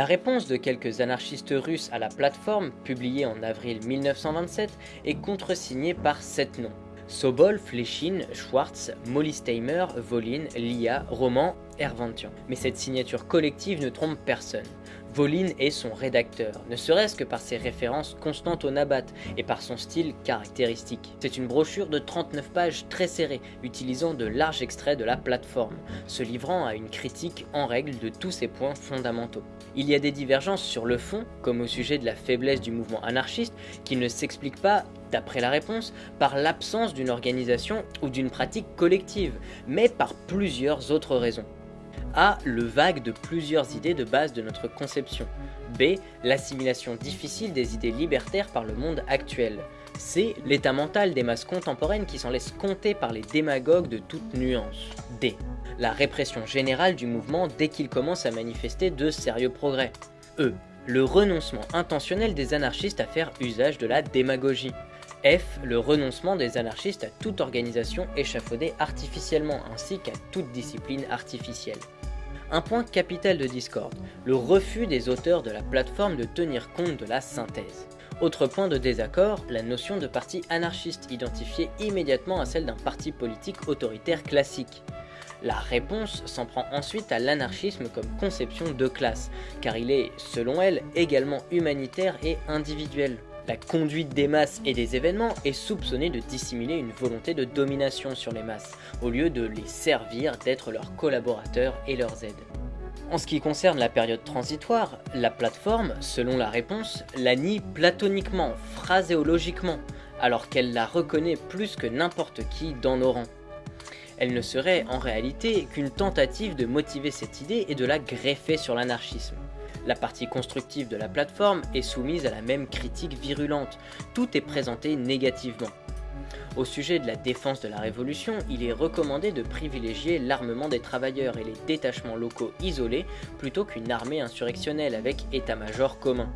La réponse de quelques anarchistes russes à la plateforme, publiée en avril 1927, est contresignée par sept noms. Sobol, Fléchine, Schwartz, Mollisteimer, Volin, Lia, Roman, Hervantian. Mais cette signature collective ne trompe personne. Volin est son rédacteur, ne serait-ce que par ses références constantes au Nabat et par son style caractéristique. C'est une brochure de 39 pages très serrée, utilisant de larges extraits de la plateforme, se livrant à une critique en règle de tous ses points fondamentaux. Il y a des divergences sur le fond, comme au sujet de la faiblesse du mouvement anarchiste, qui ne s'explique pas d'après la réponse, par l'absence d'une organisation ou d'une pratique collective, mais par plusieurs autres raisons. A. Le vague de plusieurs idées de base de notre conception. B. L'assimilation difficile des idées libertaires par le monde actuel. C. L'état mental des masses contemporaines qui s'en laissent compter par les démagogues de toute nuance. D. La répression générale du mouvement dès qu'il commence à manifester de sérieux progrès. E. Le renoncement intentionnel des anarchistes à faire usage de la démagogie. F. Le renoncement des anarchistes à toute organisation échafaudée artificiellement ainsi qu'à toute discipline artificielle. Un point capital de Discord, le refus des auteurs de la plateforme de tenir compte de la synthèse. Autre point de désaccord, la notion de parti anarchiste identifiée immédiatement à celle d'un parti politique autoritaire classique. La réponse s'en prend ensuite à l'anarchisme comme conception de classe, car il est, selon elle, également humanitaire et individuel. La conduite des masses et des événements est soupçonnée de dissimuler une volonté de domination sur les masses, au lieu de les servir d'être leurs collaborateurs et leurs aides. En ce qui concerne la période transitoire, la plateforme, selon la réponse, la nie platoniquement, phraséologiquement, alors qu'elle la reconnaît plus que n'importe qui dans nos rangs. Elle ne serait en réalité qu'une tentative de motiver cette idée et de la greffer sur l'anarchisme. La partie constructive de la plateforme est soumise à la même critique virulente, tout est présenté négativement. Au sujet de la défense de la Révolution, il est recommandé de privilégier l'armement des travailleurs et les détachements locaux isolés plutôt qu'une armée insurrectionnelle avec état-major commun.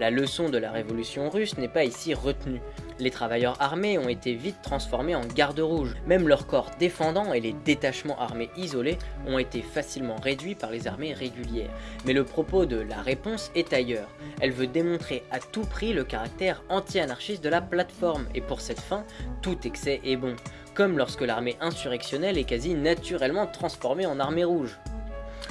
La leçon de la révolution russe n'est pas ici retenue. Les travailleurs armés ont été vite transformés en gardes rouges. Même leurs corps défendants et les détachements armés isolés ont été facilement réduits par les armées régulières. Mais le propos de la réponse est ailleurs. Elle veut démontrer à tout prix le caractère anti-anarchiste de la plateforme, et pour cette fin, tout excès est bon. Comme lorsque l'armée insurrectionnelle est quasi naturellement transformée en armée rouge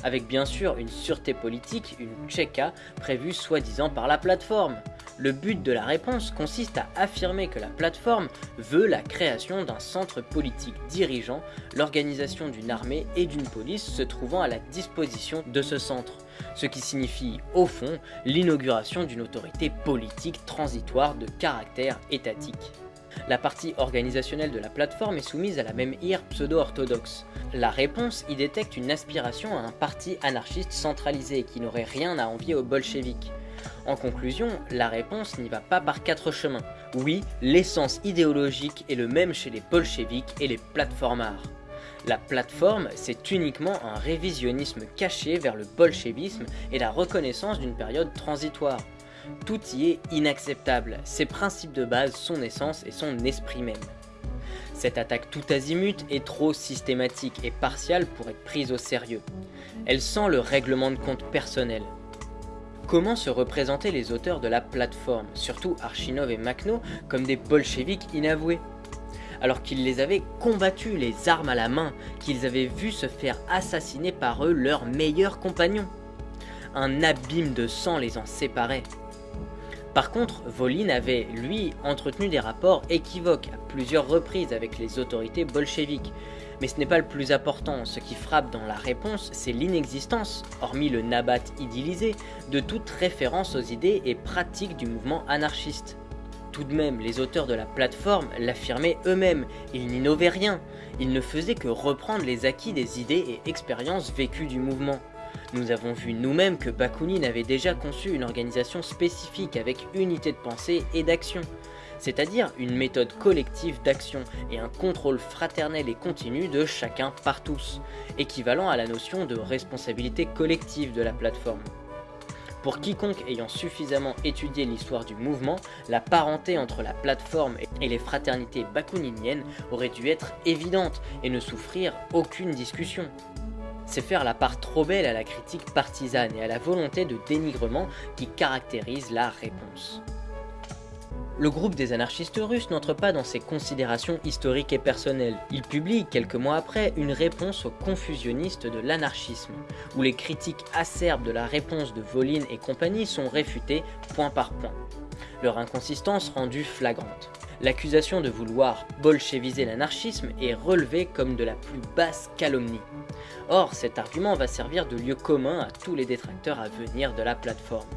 avec bien sûr une sûreté politique, une Tcheka, prévue soi-disant par la plateforme. Le but de la réponse consiste à affirmer que la plateforme veut la création d'un centre politique dirigeant, l'organisation d'une armée et d'une police se trouvant à la disposition de ce centre, ce qui signifie au fond l'inauguration d'une autorité politique transitoire de caractère étatique. La partie organisationnelle de la plateforme est soumise à la même ire pseudo-orthodoxe. La réponse y détecte une aspiration à un parti anarchiste centralisé qui n'aurait rien à envier aux bolcheviks. En conclusion, la réponse n'y va pas par quatre chemins. Oui, l'essence idéologique est le même chez les bolcheviks et les plateformards. La plateforme, c'est uniquement un révisionnisme caché vers le bolchevisme et la reconnaissance d'une période transitoire. Tout y est inacceptable, ses principes de base, son essence et son esprit même. Cette attaque tout azimut est trop systématique et partiale pour être prise au sérieux. Elle sent le règlement de compte personnel. Comment se représenter les auteurs de la plateforme, surtout Archinov et Makhno, comme des bolcheviks inavoués? Alors qu'ils les avaient combattus les armes à la main, qu'ils avaient vu se faire assassiner par eux leurs meilleurs compagnons. Un abîme de sang les en séparait. Par contre, Volin avait, lui, entretenu des rapports équivoques à plusieurs reprises avec les autorités bolcheviques. Mais ce n'est pas le plus important, ce qui frappe dans la réponse, c'est l'inexistence, hormis le nabat idyllisé, de toute référence aux idées et pratiques du mouvement anarchiste. Tout de même, les auteurs de la plateforme l'affirmaient eux-mêmes, ils n'innovaient rien, ils ne faisaient que reprendre les acquis des idées et expériences vécues du mouvement. Nous avons vu nous-mêmes que Bakounine avait déjà conçu une organisation spécifique avec unité de pensée et d'action, c'est-à-dire une méthode collective d'action et un contrôle fraternel et continu de chacun par tous, équivalent à la notion de responsabilité collective de la plateforme. Pour quiconque ayant suffisamment étudié l'histoire du mouvement, la parenté entre la plateforme et les fraternités bakouniniennes aurait dû être évidente et ne souffrir aucune discussion. C'est faire la part trop belle à la critique partisane et à la volonté de dénigrement qui caractérise la réponse. Le groupe des anarchistes russes n'entre pas dans ces considérations historiques et personnelles. Il publie, quelques mois après, une réponse aux confusionnistes de l'anarchisme, où les critiques acerbes de la réponse de Volin et compagnie sont réfutées point par point. Leur inconsistance rendue flagrante. L'accusation de vouloir bolcheviser l'anarchisme est relevée comme de la plus basse calomnie. Or, cet argument va servir de lieu commun à tous les détracteurs à venir de la plateforme.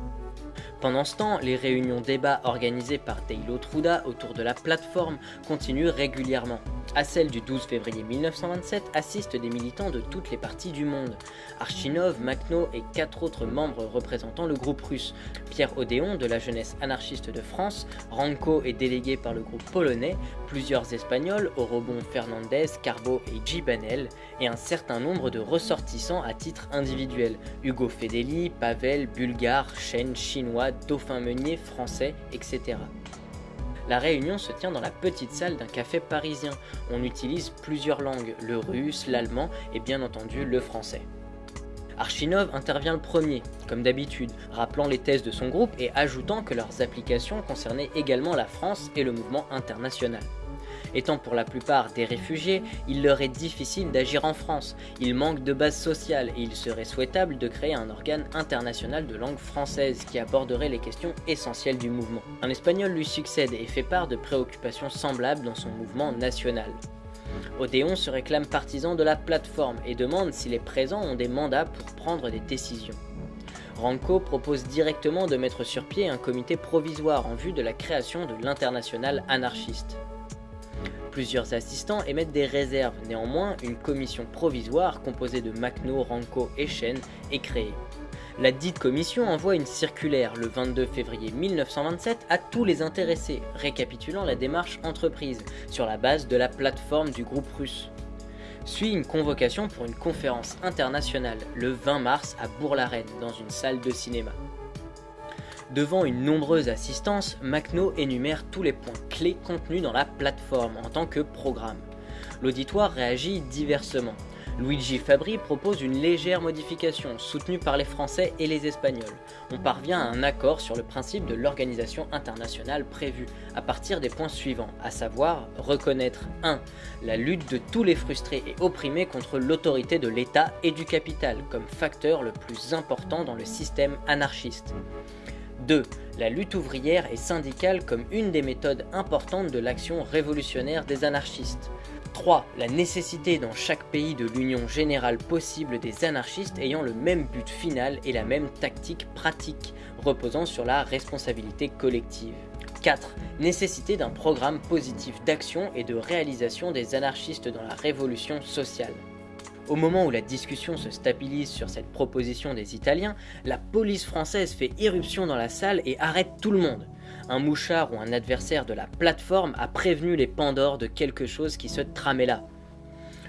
Pendant ce temps, les réunions débats organisées par Deilo Truda autour de la plateforme continuent régulièrement. À celle du 12 février 1927 assistent des militants de toutes les parties du monde. Archinov, Makhno et quatre autres membres représentant le groupe russe. Pierre Odéon de la jeunesse anarchiste de France, Ranko est délégué par le groupe polonais, plusieurs espagnols, Orobon Fernandez, Carbo et Gibanel, et un certain nombre de ressortissants à titre individuel, Hugo Fedeli, Pavel, Bulgare, Chen, Chinois, Dauphin Meunier, Français, etc. La réunion se tient dans la petite salle d'un café parisien. On utilise plusieurs langues, le russe, l'allemand et bien entendu le français. Archinov intervient le premier, comme d'habitude, rappelant les thèses de son groupe et ajoutant que leurs applications concernaient également la France et le mouvement international. Étant pour la plupart des réfugiés, il leur est difficile d'agir en France, ils manquent de base sociale et il serait souhaitable de créer un organe international de langue française qui aborderait les questions essentielles du mouvement. Un espagnol lui succède et fait part de préoccupations semblables dans son mouvement national. Odéon se réclame partisan de la plateforme et demande si les présents ont des mandats pour prendre des décisions. Ranco propose directement de mettre sur pied un comité provisoire en vue de la création de l'international anarchiste. Plusieurs assistants émettent des réserves, néanmoins une commission provisoire composée de Macno, Ranco et Chen est créée. La dite commission envoie une circulaire le 22 février 1927 à tous les intéressés, récapitulant la démarche entreprise sur la base de la plateforme du groupe russe. Suit une convocation pour une conférence internationale le 20 mars à Bourg-la-Reine dans une salle de cinéma. Devant une nombreuse assistance, Macno énumère tous les points clés contenus dans la plateforme en tant que programme. L'auditoire réagit diversement. Luigi Fabri propose une légère modification, soutenue par les Français et les Espagnols. On parvient à un accord sur le principe de l'organisation internationale prévue, à partir des points suivants, à savoir reconnaître 1. La lutte de tous les frustrés et opprimés contre l'autorité de l'État et du capital, comme facteur le plus important dans le système anarchiste. 2. La lutte ouvrière et syndicale comme une des méthodes importantes de l'action révolutionnaire des anarchistes. 3. La nécessité dans chaque pays de l'union générale possible des anarchistes ayant le même but final et la même tactique pratique, reposant sur la responsabilité collective. 4. Nécessité d'un programme positif d'action et de réalisation des anarchistes dans la révolution sociale. Au moment où la discussion se stabilise sur cette proposition des Italiens, la police française fait irruption dans la salle et arrête tout le monde. Un mouchard ou un adversaire de la plateforme a prévenu les Pandores de quelque chose qui se tramait là.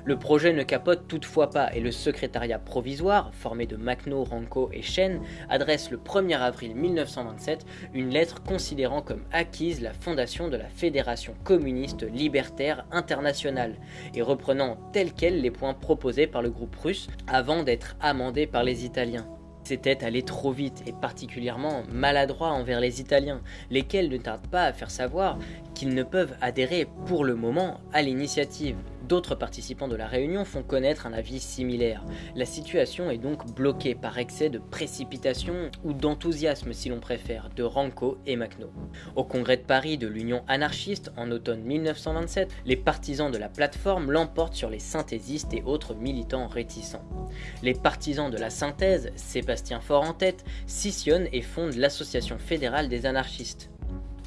Le projet ne capote toutefois pas et le secrétariat provisoire, formé de Macno, Ranco et Chen, adresse le 1er avril 1927 une lettre considérant comme acquise la fondation de la Fédération communiste libertaire internationale et reprenant tel quel les points proposés par le groupe russe avant d'être amendés par les Italiens. C'était aller trop vite et particulièrement maladroit envers les Italiens, lesquels ne tardent pas à faire savoir qu'ils ne peuvent adhérer pour le moment à l'initiative. D'autres participants de la réunion font connaître un avis similaire. La situation est donc bloquée par excès de précipitation ou d'enthousiasme si l'on préfère de Ranco et Macno. Au congrès de Paris de l'Union anarchiste en automne 1927, les partisans de la plateforme l'emportent sur les synthésistes et autres militants réticents. Les partisans de la synthèse, Sébastien Faure en tête, scissionnent et fondent l'Association fédérale des anarchistes.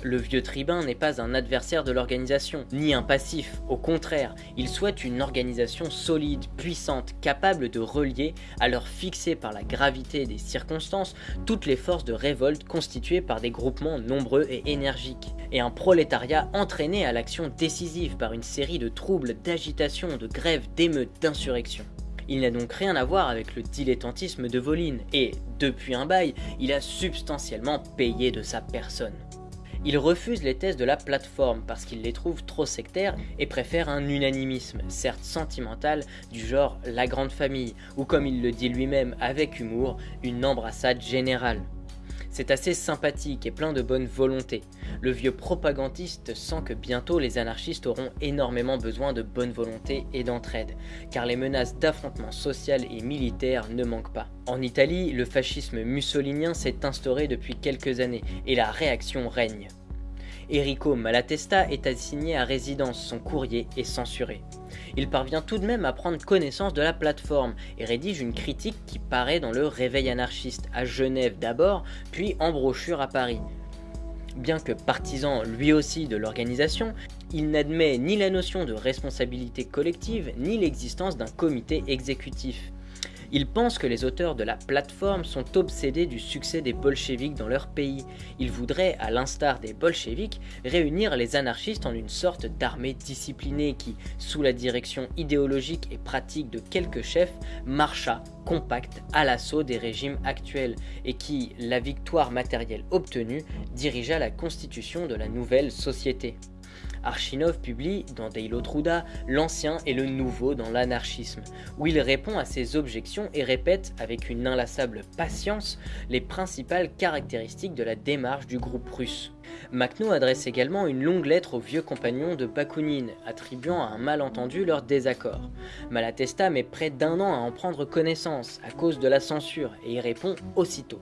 Le vieux tribun n'est pas un adversaire de l'organisation, ni un passif, au contraire, il souhaite une organisation solide, puissante, capable de relier, à l'heure fixée par la gravité des circonstances, toutes les forces de révolte constituées par des groupements nombreux et énergiques, et un prolétariat entraîné à l'action décisive par une série de troubles, d'agitations, de grèves, d'émeutes, d'insurrections. Il n'a donc rien à voir avec le dilettantisme de Voline, et, depuis un bail, il a substantiellement payé de sa personne. Il refuse les thèses de la plateforme parce qu'il les trouve trop sectaires et préfère un unanimisme, certes sentimental, du genre la grande famille, ou comme il le dit lui-même avec humour, une embrassade générale. C'est assez sympathique et plein de bonne volonté. Le vieux propagandiste sent que bientôt les anarchistes auront énormément besoin de bonne volonté et d'entraide, car les menaces d'affrontement social et militaire ne manquent pas. En Italie, le fascisme mussolinien s'est instauré depuis quelques années et la réaction règne. Enrico Malatesta est assigné à résidence, son courrier est censuré. Il parvient tout de même à prendre connaissance de la plateforme et rédige une critique qui paraît dans le Réveil anarchiste à Genève d'abord, puis en brochure à Paris. Bien que partisan lui aussi de l'organisation, il n'admet ni la notion de responsabilité collective, ni l'existence d'un comité exécutif. Il pense que les auteurs de la plateforme sont obsédés du succès des bolcheviks dans leur pays. Il voudrait, à l'instar des bolcheviks, réunir les anarchistes en une sorte d'armée disciplinée qui, sous la direction idéologique et pratique de quelques chefs, marcha compact à l'assaut des régimes actuels et qui, la victoire matérielle obtenue, dirigea la constitution de la nouvelle société. Archinov publie dans Deilo Truda l'ancien et le nouveau dans l'anarchisme, où il répond à ces objections et répète avec une inlassable patience les principales caractéristiques de la démarche du groupe russe. Makhno adresse également une longue lettre aux vieux compagnons de Bakounine, attribuant à un malentendu leur désaccord. Malatesta met près d'un an à en prendre connaissance à cause de la censure et y répond aussitôt.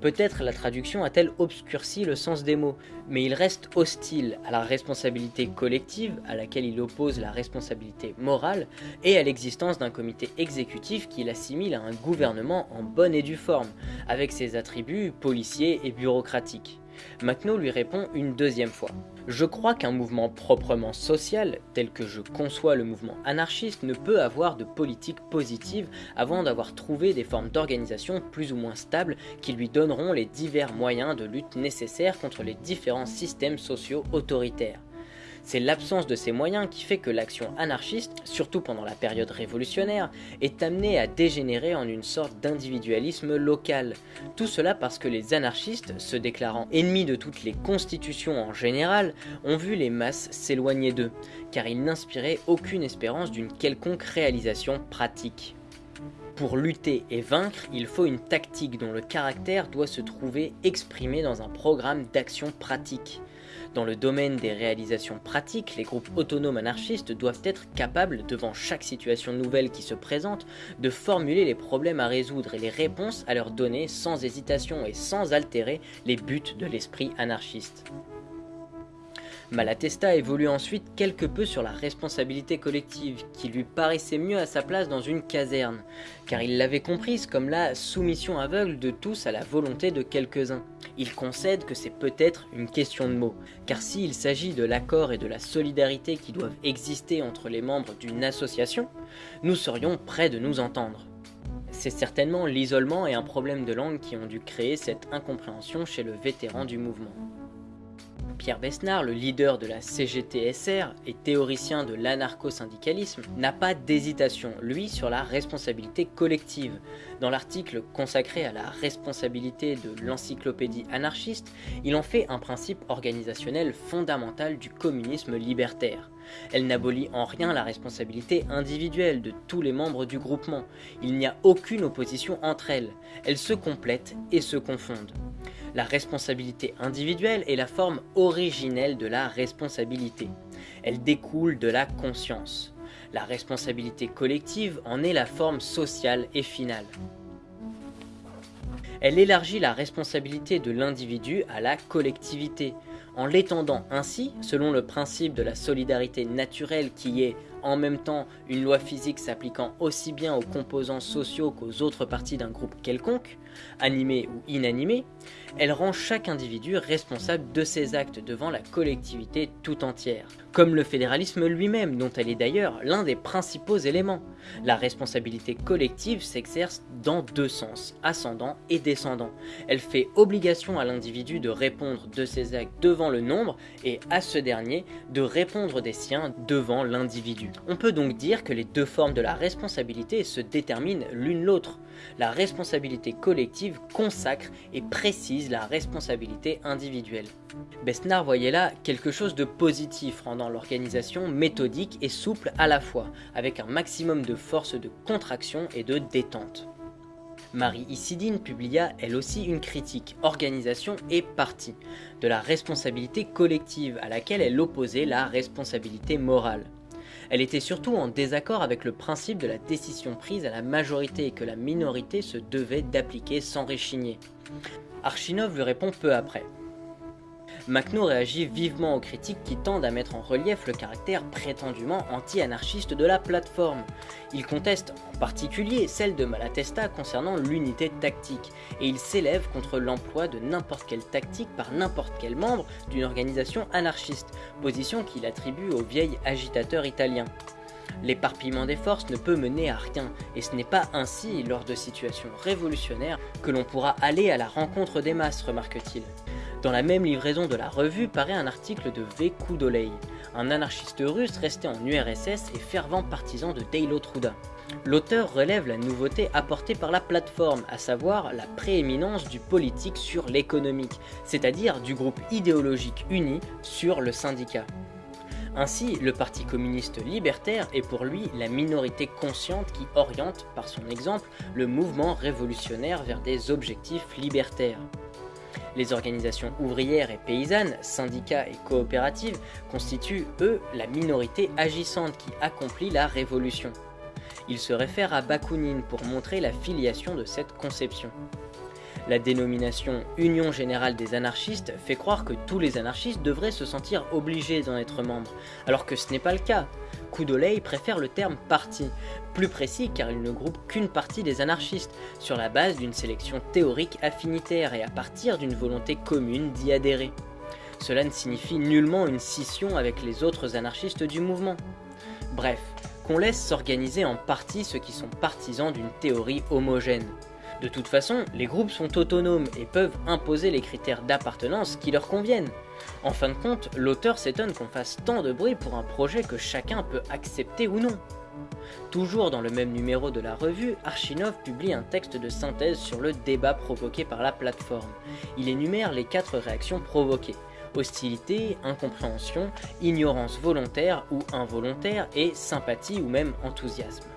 Peut-être la traduction a-t-elle obscurci le sens des mots, mais il reste hostile à la responsabilité collective, à laquelle il oppose la responsabilité morale, et à l'existence d'un comité exécutif qu'il assimile à un gouvernement en bonne et due forme, avec ses attributs policiers et bureaucratiques. Macno lui répond une deuxième fois. Je crois qu'un mouvement proprement social, tel que je conçois le mouvement anarchiste, ne peut avoir de politique positive avant d'avoir trouvé des formes d'organisation plus ou moins stables qui lui donneront les divers moyens de lutte nécessaires contre les différents systèmes sociaux autoritaires. C'est l'absence de ces moyens qui fait que l'action anarchiste, surtout pendant la période révolutionnaire, est amenée à dégénérer en une sorte d'individualisme local. Tout cela parce que les anarchistes, se déclarant ennemis de toutes les constitutions en général, ont vu les masses s'éloigner d'eux, car ils n'inspiraient aucune espérance d'une quelconque réalisation pratique. Pour lutter et vaincre, il faut une tactique dont le caractère doit se trouver exprimé dans un programme d'action pratique. Dans le domaine des réalisations pratiques, les groupes autonomes anarchistes doivent être capables, devant chaque situation nouvelle qui se présente, de formuler les problèmes à résoudre et les réponses à leur donner sans hésitation et sans altérer les buts de l'esprit anarchiste. Malatesta évolue ensuite quelque peu sur la responsabilité collective, qui lui paraissait mieux à sa place dans une caserne, car il l'avait comprise comme la soumission aveugle de tous à la volonté de quelques-uns. Il concède que c'est peut-être une question de mots, car s'il s'agit de l'accord et de la solidarité qui doivent exister entre les membres d'une association, nous serions prêts de nous entendre. C'est certainement l'isolement et un problème de langue qui ont dû créer cette incompréhension chez le vétéran du mouvement. Pierre Besnard, le leader de la CGT-SR et théoricien de l'anarcho-syndicalisme, n'a pas d'hésitation, lui, sur la responsabilité collective. Dans l'article consacré à la responsabilité de l'encyclopédie anarchiste, il en fait un principe organisationnel fondamental du communisme libertaire. Elle n'abolit en rien la responsabilité individuelle de tous les membres du groupement. Il n'y a aucune opposition entre elles. Elles se complètent et se confondent. La responsabilité individuelle est la forme originelle de la responsabilité. Elle découle de la conscience. La responsabilité collective en est la forme sociale et finale. Elle élargit la responsabilité de l'individu à la collectivité, en l'étendant ainsi, selon le principe de la solidarité naturelle qui est en même temps une loi physique s'appliquant aussi bien aux composants sociaux qu'aux autres parties d'un groupe quelconque, animé ou inanimé, elle rend chaque individu responsable de ses actes devant la collectivité tout entière, comme le fédéralisme lui-même, dont elle est d'ailleurs l'un des principaux éléments. La responsabilité collective s'exerce dans deux sens, ascendant et descendant. Elle fait obligation à l'individu de répondre de ses actes devant le nombre et à ce dernier de répondre des siens devant l'individu. On peut donc dire que les deux formes de la responsabilité se déterminent l'une l'autre. La responsabilité collective consacre et précise la responsabilité individuelle. Besnard voyait là quelque chose de positif rendant l'organisation méthodique et souple à la fois, avec un maximum de force de contraction et de détente. Marie Isidine publia elle aussi une critique, organisation et parti, de la responsabilité collective à laquelle elle opposait la responsabilité morale. Elle était surtout en désaccord avec le principe de la décision prise à la majorité et que la minorité se devait d'appliquer sans réchigner. Archinov lui répond peu après. Macno réagit vivement aux critiques qui tendent à mettre en relief le caractère prétendument anti-anarchiste de la plateforme. Il conteste en particulier celle de Malatesta concernant l'unité tactique, et il s'élève contre l'emploi de n'importe quelle tactique par n'importe quel membre d'une organisation anarchiste, position qu'il attribue au vieil agitateur italien. L'éparpillement des forces ne peut mener à rien, et ce n'est pas ainsi, lors de situations révolutionnaires, que l'on pourra aller à la rencontre des masses, remarque-t-il. Dans la même livraison de la revue paraît un article de V. Koudolei, un anarchiste russe resté en URSS et fervent partisan de Deilo Truda. L'auteur relève la nouveauté apportée par la plateforme, à savoir la prééminence du politique sur l'économique, c'est-à-dire du groupe idéologique uni sur le syndicat. Ainsi, le Parti communiste libertaire est pour lui la minorité consciente qui oriente, par son exemple, le mouvement révolutionnaire vers des objectifs libertaires. Les organisations ouvrières et paysannes, syndicats et coopératives constituent, eux, la minorité agissante qui accomplit la révolution. Il se réfère à Bakounine pour montrer la filiation de cette conception. La dénomination Union Générale des Anarchistes fait croire que tous les anarchistes devraient se sentir obligés d'en être membres, alors que ce n'est pas le cas. Koudolei préfère le terme parti, plus précis car il ne groupe qu'une partie des anarchistes, sur la base d'une sélection théorique affinitaire et à partir d'une volonté commune d'y adhérer. Cela ne signifie nullement une scission avec les autres anarchistes du mouvement. Bref, qu'on laisse s'organiser en partie ceux qui sont partisans d'une théorie homogène. De toute façon, les groupes sont autonomes et peuvent imposer les critères d'appartenance qui leur conviennent. En fin de compte, l'auteur s'étonne qu'on fasse tant de bruit pour un projet que chacun peut accepter ou non. Toujours dans le même numéro de la revue, Archinov publie un texte de synthèse sur le débat provoqué par la plateforme. Il énumère les quatre réactions provoquées. Hostilité, incompréhension, ignorance volontaire ou involontaire et sympathie ou même enthousiasme.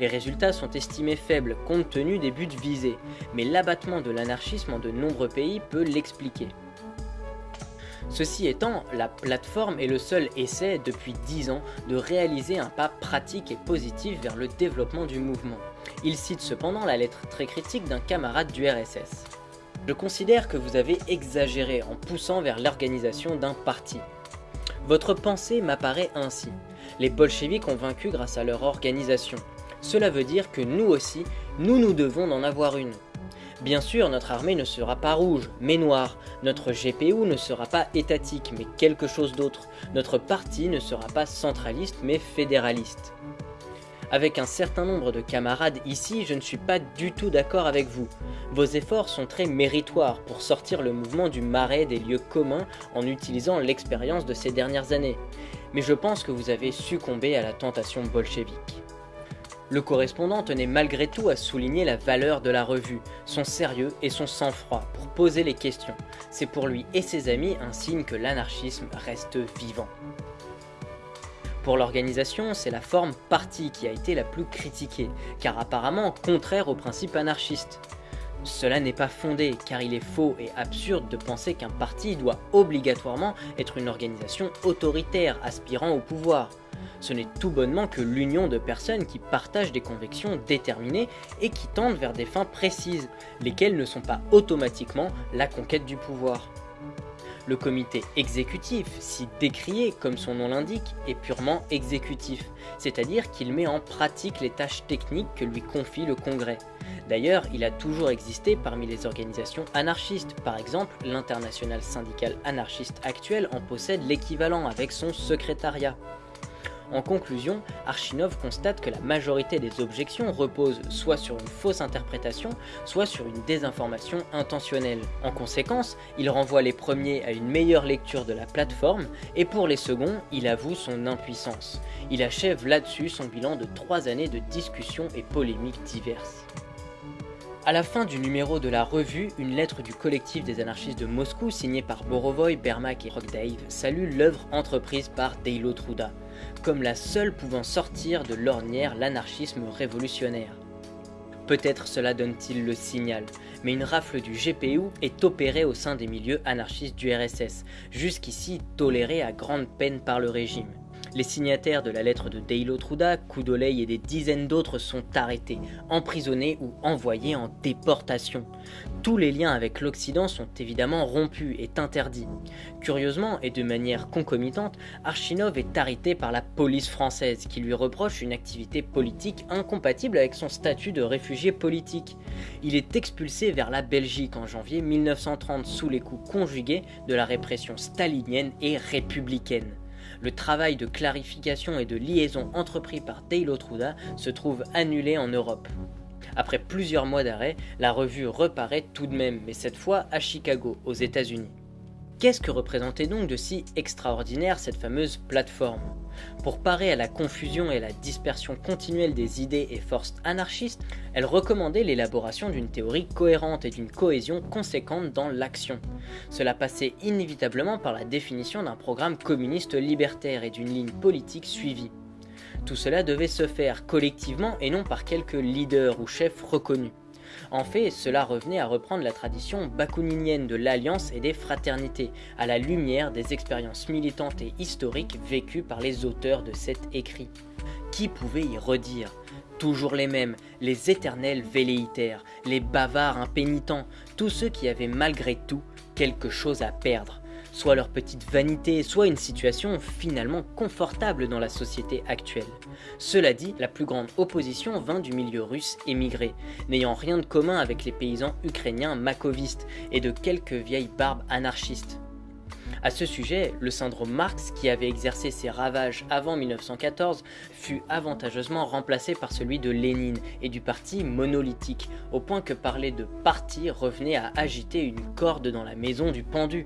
Les résultats sont estimés faibles compte tenu des buts visés, mais l'abattement de l'anarchisme en de nombreux pays peut l'expliquer. Ceci étant, la plateforme est le seul essai depuis 10 ans de réaliser un pas pratique et positif vers le développement du mouvement. Il cite cependant la lettre très critique d'un camarade du RSS. Je considère que vous avez exagéré en poussant vers l'organisation d'un parti. Votre pensée m'apparaît ainsi. Les bolcheviks ont vaincu grâce à leur organisation. Cela veut dire que nous aussi, nous nous devons d'en avoir une. Bien sûr, notre armée ne sera pas rouge, mais noire. Notre GPU ne sera pas étatique, mais quelque chose d'autre. Notre parti ne sera pas centraliste, mais fédéraliste. Avec un certain nombre de camarades ici, je ne suis pas du tout d'accord avec vous. Vos efforts sont très méritoires pour sortir le mouvement du marais des lieux communs en utilisant l'expérience de ces dernières années. Mais je pense que vous avez succombé à la tentation bolchevique. Le correspondant tenait malgré tout à souligner la valeur de la revue, son sérieux et son sang-froid pour poser les questions. C'est pour lui et ses amis un signe que l'anarchisme reste vivant. Pour l'organisation, c'est la forme partie qui a été la plus critiquée, car apparemment contraire au principe anarchiste. Cela n'est pas fondé, car il est faux et absurde de penser qu'un parti doit obligatoirement être une organisation autoritaire aspirant au pouvoir. Ce n'est tout bonnement que l'union de personnes qui partagent des convictions déterminées et qui tendent vers des fins précises, lesquelles ne sont pas automatiquement la conquête du pouvoir. Le comité exécutif, si décrié comme son nom l'indique, est purement exécutif, c'est-à-dire qu'il met en pratique les tâches techniques que lui confie le Congrès. D'ailleurs, il a toujours existé parmi les organisations anarchistes, par exemple l'international syndical anarchiste actuel en possède l'équivalent avec son secrétariat. En conclusion, Archinov constate que la majorité des objections reposent soit sur une fausse interprétation, soit sur une désinformation intentionnelle. En conséquence, il renvoie les premiers à une meilleure lecture de la plateforme, et pour les seconds, il avoue son impuissance. Il achève là-dessus son bilan de trois années de discussions et polémiques diverses. À la fin du numéro de la revue, une lettre du collectif des anarchistes de Moscou signée par Borovoy, Bermak et Rockdave salue l'œuvre entreprise par Deilo Truda, comme la seule pouvant sortir de l'ornière l'anarchisme révolutionnaire. Peut-être cela donne-t-il le signal, mais une rafle du GPU est opérée au sein des milieux anarchistes du RSS, jusqu'ici tolérée à grande peine par le régime. Les signataires de la lettre de Deilo Truda, Koudolei et des dizaines d'autres sont arrêtés, emprisonnés ou envoyés en déportation. Tous les liens avec l'Occident sont évidemment rompus et interdits. Curieusement, et de manière concomitante, Archinov est arrêté par la police française qui lui reproche une activité politique incompatible avec son statut de réfugié politique. Il est expulsé vers la Belgique en janvier 1930 sous les coups conjugués de la répression stalinienne et républicaine le travail de clarification et de liaison entrepris par Dale Truda se trouve annulé en Europe. Après plusieurs mois d'arrêt, la revue reparaît tout de même, mais cette fois à Chicago, aux États-Unis. Qu'est-ce que représentait donc de si extraordinaire cette fameuse plateforme? Pour parer à la confusion et à la dispersion continuelle des idées et forces anarchistes, elle recommandait l'élaboration d'une théorie cohérente et d'une cohésion conséquente dans l'action. Cela passait inévitablement par la définition d'un programme communiste libertaire et d'une ligne politique suivie. Tout cela devait se faire collectivement et non par quelques leaders ou chefs reconnus. En fait, cela revenait à reprendre la tradition bakouninienne de l'alliance et des fraternités, à la lumière des expériences militantes et historiques vécues par les auteurs de cet écrit. Qui pouvait y redire? Toujours les mêmes, les éternels velléitaires, les bavards impénitents, tous ceux qui avaient malgré tout quelque chose à perdre, soit leur petite vanité, soit une situation finalement confortable dans la société actuelle. Cela dit, la plus grande opposition vint du milieu russe émigré, n'ayant rien de commun avec les paysans ukrainiens makovistes et de quelques vieilles barbes anarchistes. À ce sujet, le syndrome Marx, qui avait exercé ses ravages avant 1914, fut avantageusement remplacé par celui de Lénine et du parti monolithique, au point que parler de parti revenait à agiter une corde dans la maison du pendu.